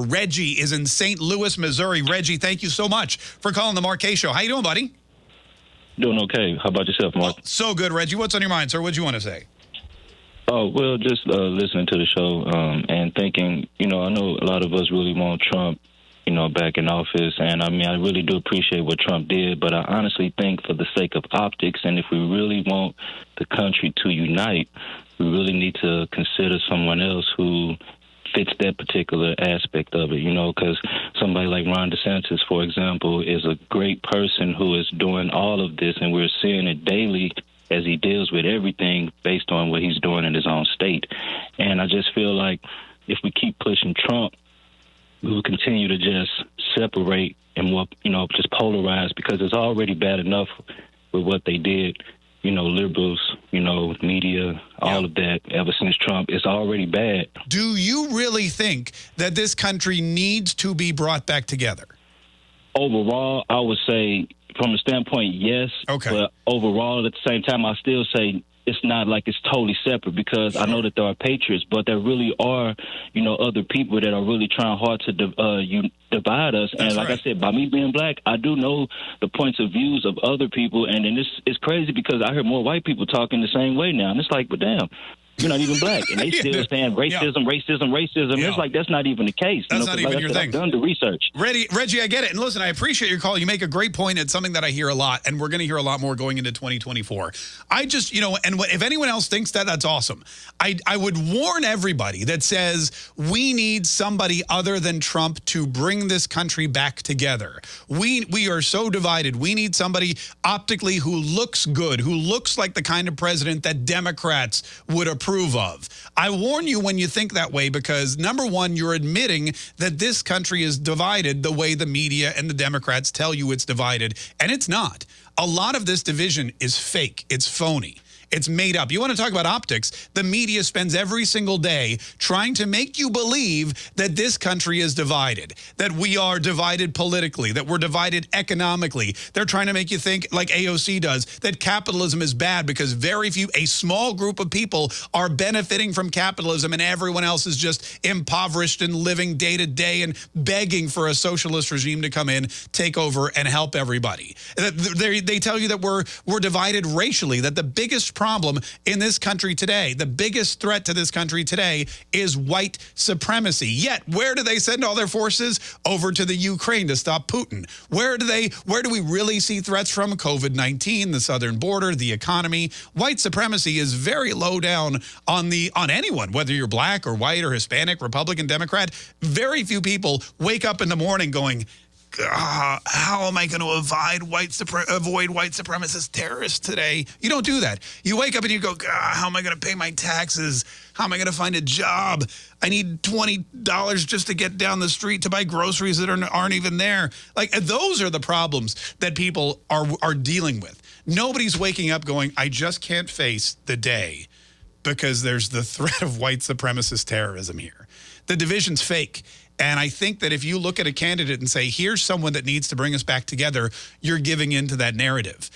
Reggie is in St. Louis, Missouri. Reggie, thank you so much for calling the Mark Show. How you doing, buddy? Doing okay. How about yourself, Mark? Oh, so good, Reggie. What's on your mind, sir? What do you want to say? Oh, well, just uh, listening to the show um, and thinking, you know, I know a lot of us really want Trump, you know, back in office. And I mean, I really do appreciate what Trump did, but I honestly think for the sake of optics and if we really want the country to unite, we really need to consider someone else who fits that particular aspect of it, you know, because somebody like Ron DeSantis, for example, is a great person who is doing all of this, and we're seeing it daily as he deals with everything based on what he's doing in his own state. And I just feel like if we keep pushing Trump, we will continue to just separate and more, you know, just polarize because it's already bad enough with what they did you know, liberals, you know, media, all of that ever since Trump. It's already bad. Do you really think that this country needs to be brought back together? Overall, I would say from a standpoint, yes. Okay. But overall, at the same time, I still say it's not like it's totally separate because I know that there are patriots, but there really are, you know, other people that are really trying hard to uh, you divide us. That's and like right. I said, by me being black, I do know the points of views of other people, and then it's it's crazy because I hear more white people talking the same way now, and it's like, but damn. You're not even black, and they Yeah. still saying racism, racism, racism. Yeah. It's like that's not even the case. That's you know, not even like your said, thing. I've done the research. Reggie, Reggie, I get it. And listen, I appreciate your call. You make a great point. It's something that I hear a lot, and we're going to hear a lot more going into 2024. I just, you know, and what- if anyone else thinks that, that's awesome. I, I would warn everybody that says we need somebody other than Trump to bring this country back together. We we are so divided. We need somebody optically who looks good, who looks like the kind of president that Democrats would approve of. I warn you when you think that way because number one, you're admitting that this country is divided the way the media and the Democrats tell you it's divided, and it's not. A lot of this division is fake. It's phony. It's made up. You want to talk about optics? The media spends every single day trying to make you believe that this country is divided, that we are divided politically, that we're divided economically. They're trying to make you think, like AOC does, that capitalism is bad because very few, a small group of people are benefiting from capitalism and everyone else is just impoverished and living day to day and begging for a socialist regime to come in, take over, and help everybody. They, they tell you that we're, we're divided racially, that the biggest problem in this country today, the biggest threat to this country today is white supremacy. Yet, where do they send all their forces? Over to the Ukraine to stop Putin. Where do they, where do we really see threats from? COVID-19, the southern border, the economy. White supremacy is very low down on the, on anyone, whether you're black or white or Hispanic, Republican, Democrat. Very few people wake up in the morning going, "Ah, how am I going to avoid white avoid white supremacist terrorists today? You don't do that. You wake up and you go, "Ah, how am I going to pay my taxes? How am I going to find a job? I need twenty dollars just to get down the street to buy groceries that aren't, aren't even there. Like those are the problems that people are are dealing with. Nobody's waking up going, I just can't face the day because there's the threat of white supremacist terrorism here. The division's fake. And I think that if you look at a candidate and say, here's someone that needs to bring us back together, you're giving into that narrative.